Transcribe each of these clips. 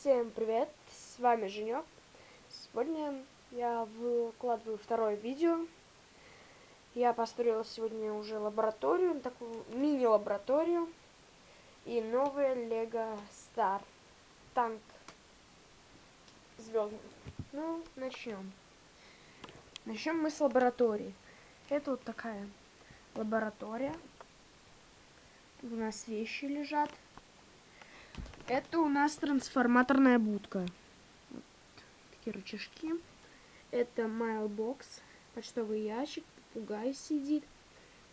Всем привет, с вами Женек. Сегодня я выкладываю второе видео. Я построил сегодня уже лабораторию, такую мини-лабораторию. И новая Лего Star танк звездный. Ну, начнем. Начнем мы с лаборатории. Это вот такая лаборатория. У нас вещи лежат. Это у нас трансформаторная будка. Вот такие рычажки. Это mailbox, почтовый ящик, попугай сидит.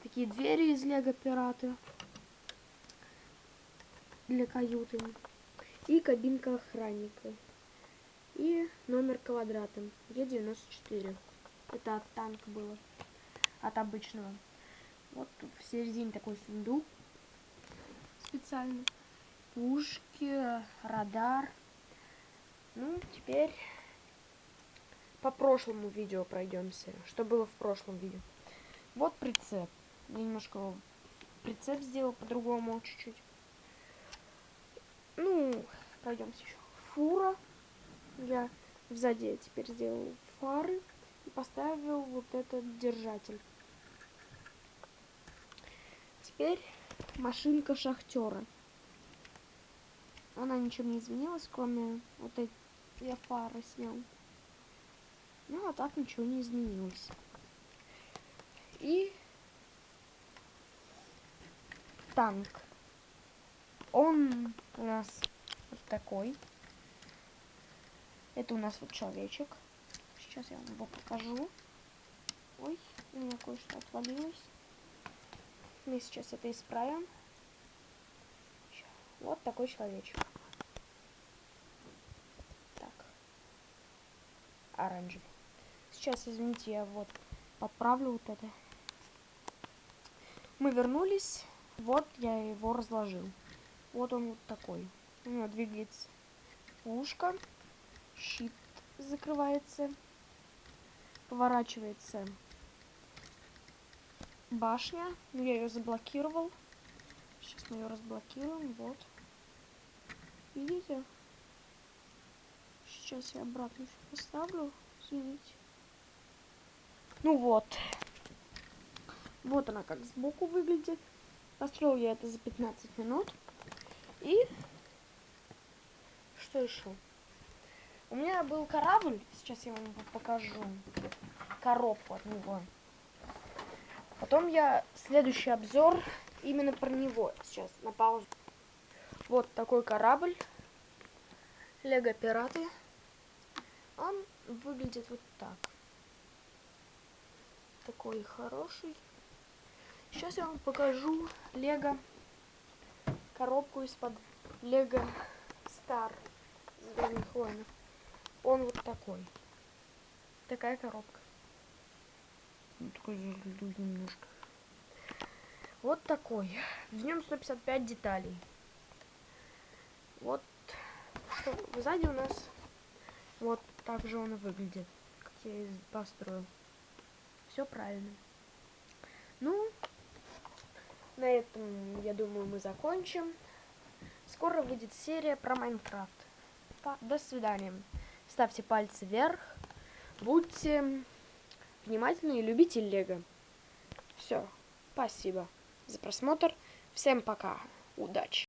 Такие двери из лего пираты для каюты. И кабинка охранника. И номер квадрата. Е94. Это от танка было. От обычного. Вот в середине такой сундук специальный пушки, радар. Ну, теперь по прошлому видео пройдемся. Что было в прошлом видео. Вот прицеп. Я немножко прицеп сделал по-другому чуть-чуть. Ну, пройдемся еще. Фура. Я сзади теперь сделал фары и поставил вот этот держатель. Теперь машинка шахтера. Она ничем не изменилась, кроме вот этой я фары снял. Ну, а так ничего не изменилось. И танк. Он у нас вот такой. Это у нас вот человечек. Сейчас я вам его покажу. Ой, у меня кое-что отвалилось. Мы сейчас это исправим. Вот такой человечек. Так. Оранжевый. Сейчас, извините, я вот подправлю вот это. Мы вернулись. Вот я его разложил. Вот он вот такой. У него двигается ушко. Щит закрывается. Поворачивается башня. Я ее заблокировал. Сейчас мы ее разблокируем. Вот. Видите? Сейчас я обратно поставлю. Извините. Ну вот. Вот она как сбоку выглядит. Построил я это за 15 минут. И что еще? У меня был корабль. Сейчас я вам покажу коробку от него. Потом я следующий обзор именно про него сейчас на паузу. Вот такой корабль. Лего Пираты. Он выглядит вот так. Такой хороший. Сейчас я вам покажу Лего коробку из-под Лего Стар Звездных войнов. Он вот такой. Такая коробка. Он такой немножко. Вот такой. В нем 155 деталей. Вот сзади у нас вот так же он выглядит, как я и построил. Все правильно. Ну, на этом, я думаю, мы закончим. Скоро выйдет серия про Майнкрафт. До свидания. Ставьте пальцы вверх. Будьте внимательны и любите Лего. Все. Спасибо за просмотр. Всем пока. Удачи.